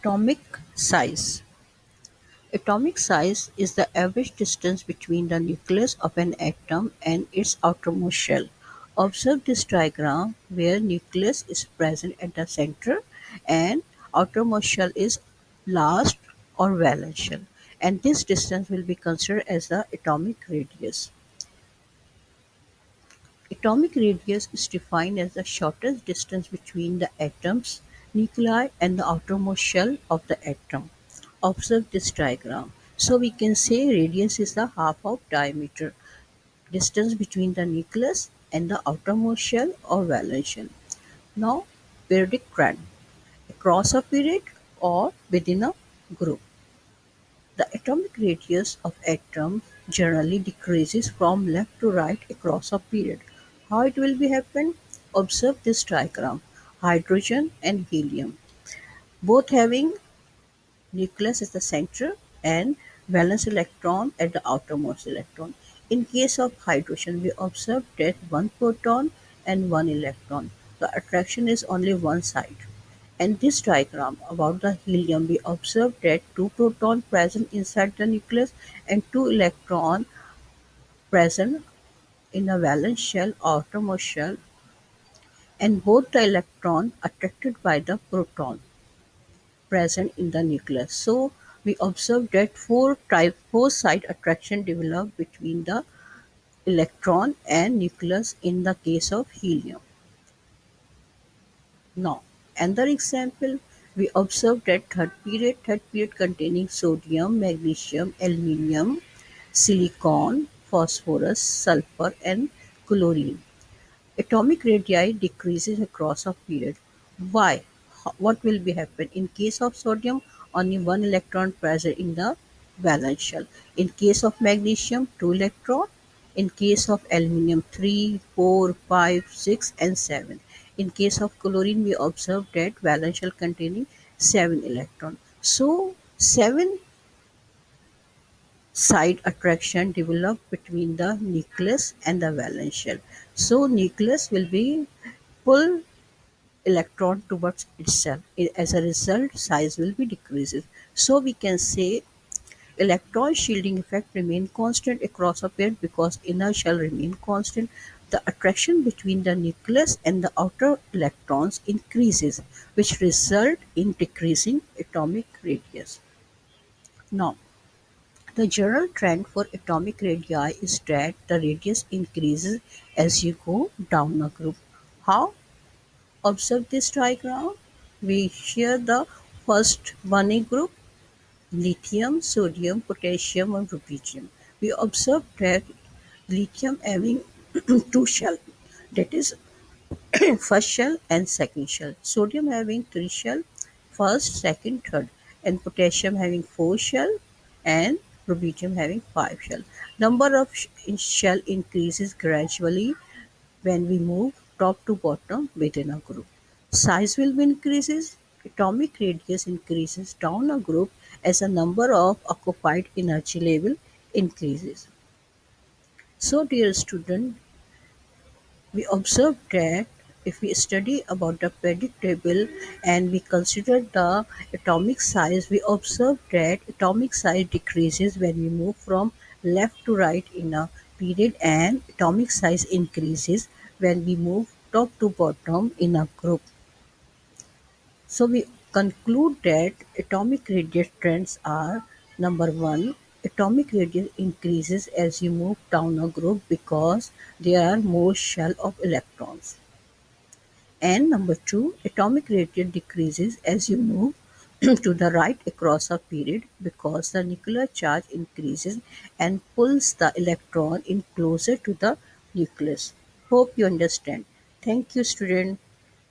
Atomic size. Atomic size is the average distance between the nucleus of an atom and its outermost shell. Observe this diagram where nucleus is present at the center and outermost shell is last or valence shell and this distance will be considered as the atomic radius. Atomic radius is defined as the shortest distance between the atom's nuclei and the outermost shell of the atom. Observe this diagram. So we can say radius is the half of diameter distance between the nucleus and the outermost shell or valence shell. Now periodic trend across a period or within a group. The atomic radius of atom generally decreases from left to right across a period. How it will be happen? Observe this diagram. Hydrogen and helium. Both having nucleus as the center and valence electron at the outermost electron. In case of hydrogen, we observe that one proton and one electron. The attraction is only one side. And this diagram about the helium, we observe that two proton present inside the nucleus and two electron present in a valence shell outermost shell and both the electron attracted by the proton present in the nucleus. So we observe that four type four side attraction develop between the electron and nucleus in the case of helium. Now another example we observe that third period third period containing sodium, magnesium, aluminium, silicon, phosphorus, sulfur and chlorine. Atomic radii decreases across a period. Why? What will be happen? In case of sodium, only one electron present in the valence shell. In case of magnesium, two electron. In case of aluminium, 3, 4, 5, 6 and 7. In case of chlorine, we observe that valence shell containing 7 electron. So, 7 side attraction develop between the nucleus and the valence shell. So nucleus will be pull electron towards itself. As a result, size will be decreases. So we can say electron shielding effect remain constant across a pair because inner shell remain constant. The attraction between the nucleus and the outer electrons increases, which result in decreasing atomic radius. Now, the general trend for atomic radii is that the radius increases as you go down a group. How? Observe this diagram. We share the first 1A group, lithium, sodium, potassium and rubidium. We observe that lithium having two shell, that is first shell and second shell. Sodium having three shell, first, second, third, and potassium having four shell and rubidium having 5 shell. Number of shell increases gradually when we move top to bottom within a group. Size will be increases, atomic radius increases down a group as the number of occupied energy level increases. So dear student, we observe that if we study about the periodic table and we consider the atomic size, we observe that atomic size decreases when we move from left to right in a period and atomic size increases when we move top to bottom in a group. So we conclude that atomic radius trends are number one, atomic radius increases as you move down a group because there are more shell of electrons and number two atomic radius decreases as you move to the right across a period because the nuclear charge increases and pulls the electron in closer to the nucleus. Hope you understand. Thank you student.